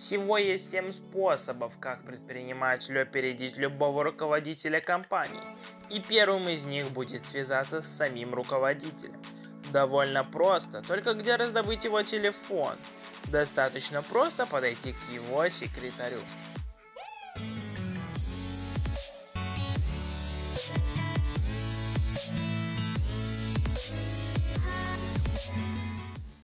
Всего есть 7 способов, как предпринимателю опередить любого руководителя компании. И первым из них будет связаться с самим руководителем. Довольно просто, только где раздобыть его телефон? Достаточно просто подойти к его секретарю.